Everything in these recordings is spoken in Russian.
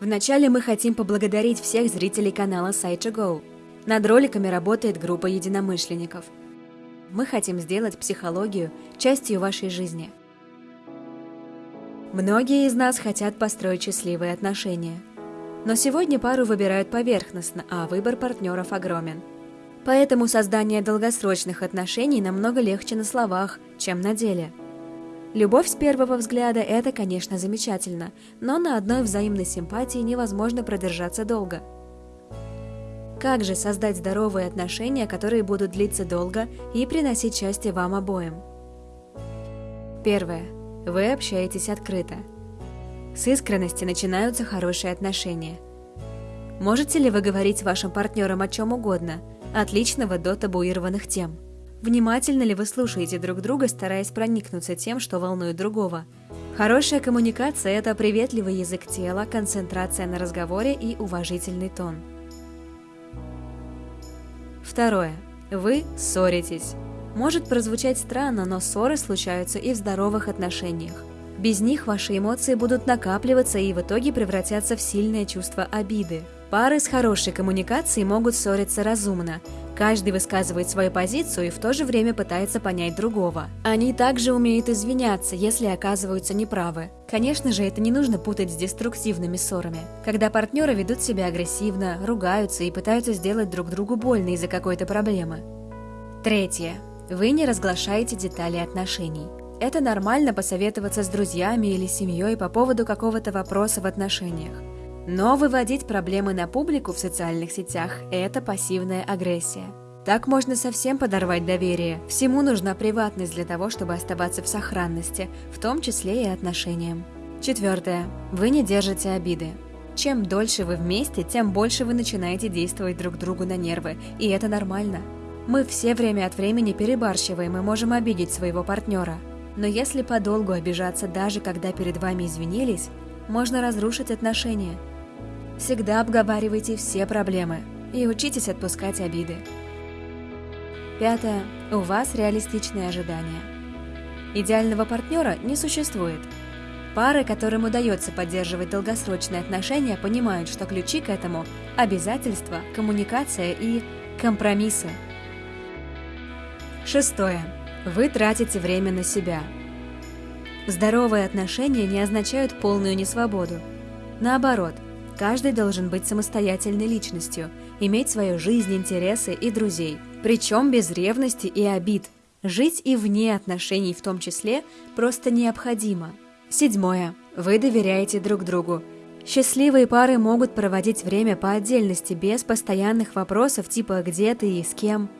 Вначале мы хотим поблагодарить всех зрителей канала Site2Go. Над роликами работает группа единомышленников. Мы хотим сделать психологию частью вашей жизни. Многие из нас хотят построить счастливые отношения. Но сегодня пару выбирают поверхностно, а выбор партнеров огромен. Поэтому создание долгосрочных отношений намного легче на словах, чем на деле – Любовь с первого взгляда – это, конечно, замечательно, но на одной взаимной симпатии невозможно продержаться долго. Как же создать здоровые отношения, которые будут длиться долго и приносить счастье вам обоим? Первое. Вы общаетесь открыто. С искренности начинаются хорошие отношения. Можете ли вы говорить вашим партнером о чем угодно, от личного до табуированных тем – Внимательно ли вы слушаете друг друга, стараясь проникнуться тем, что волнует другого? Хорошая коммуникация – это приветливый язык тела, концентрация на разговоре и уважительный тон. Второе. Вы ссоритесь. Может прозвучать странно, но ссоры случаются и в здоровых отношениях. Без них ваши эмоции будут накапливаться и в итоге превратятся в сильное чувство обиды. Пары с хорошей коммуникацией могут ссориться разумно, Каждый высказывает свою позицию и в то же время пытается понять другого. Они также умеют извиняться, если оказываются неправы. Конечно же, это не нужно путать с деструктивными ссорами, когда партнеры ведут себя агрессивно, ругаются и пытаются сделать друг другу больно из-за какой-то проблемы. Третье. Вы не разглашаете детали отношений. Это нормально посоветоваться с друзьями или семьей по поводу какого-то вопроса в отношениях. Но выводить проблемы на публику в социальных сетях – это пассивная агрессия. Так можно совсем подорвать доверие. Всему нужна приватность для того, чтобы оставаться в сохранности, в том числе и отношениям. Четвертое. Вы не держите обиды. Чем дольше вы вместе, тем больше вы начинаете действовать друг другу на нервы, и это нормально. Мы все время от времени перебарщиваем и можем обидеть своего партнера. Но если подолгу обижаться даже когда перед вами извинились, можно разрушить отношения – Всегда обговаривайте все проблемы и учитесь отпускать обиды. Пятое. У вас реалистичные ожидания. Идеального партнера не существует. Пары, которым удается поддерживать долгосрочные отношения, понимают, что ключи к этому – обязательства, коммуникация и компромиссы. Шестое. Вы тратите время на себя. Здоровые отношения не означают полную несвободу. Наоборот – Каждый должен быть самостоятельной личностью, иметь свою жизнь, интересы и друзей, причем без ревности и обид. Жить и вне отношений в том числе просто необходимо. Седьмое. Вы доверяете друг другу. Счастливые пары могут проводить время по отдельности, без постоянных вопросов типа «где ты» и «с кем».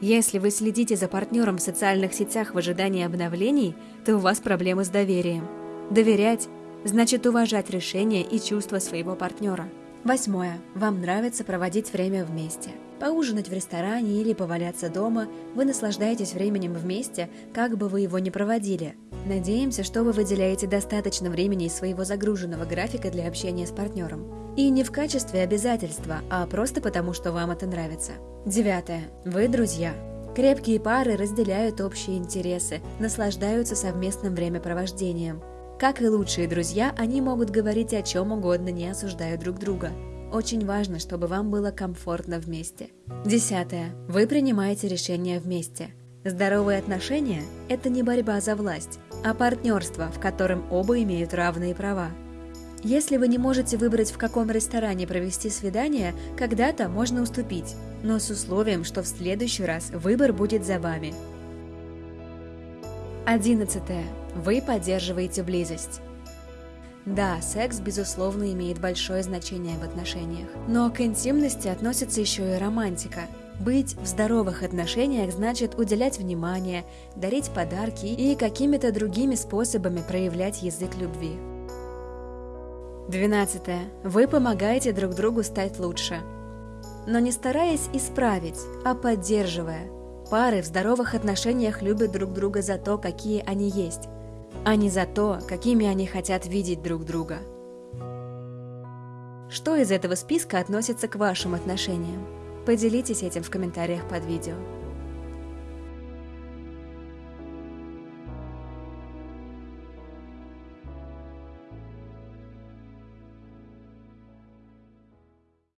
Если вы следите за партнером в социальных сетях в ожидании обновлений, то у вас проблемы с доверием. Доверять значит уважать решения и чувства своего партнера. Восьмое. Вам нравится проводить время вместе. Поужинать в ресторане или поваляться дома, вы наслаждаетесь временем вместе, как бы вы его ни проводили. Надеемся, что вы выделяете достаточно времени из своего загруженного графика для общения с партнером. И не в качестве обязательства, а просто потому, что вам это нравится. Девятое. Вы друзья. Крепкие пары разделяют общие интересы, наслаждаются совместным времяпровождением – как и лучшие друзья, они могут говорить о чем угодно, не осуждая друг друга. Очень важно, чтобы вам было комфортно вместе. Десятое. Вы принимаете решения вместе. Здоровые отношения – это не борьба за власть, а партнерство, в котором оба имеют равные права. Если вы не можете выбрать, в каком ресторане провести свидание, когда-то можно уступить, но с условием, что в следующий раз выбор будет за вами. Одиннадцатое. Вы поддерживаете близость. Да, секс, безусловно, имеет большое значение в отношениях. Но к интимности относится еще и романтика. Быть в здоровых отношениях значит уделять внимание, дарить подарки и какими-то другими способами проявлять язык любви. 12. Вы помогаете друг другу стать лучше. Но не стараясь исправить, а поддерживая. Пары в здоровых отношениях любят друг друга за то, какие они есть, а не за то, какими они хотят видеть друг друга. Что из этого списка относится к вашим отношениям? Поделитесь этим в комментариях под видео.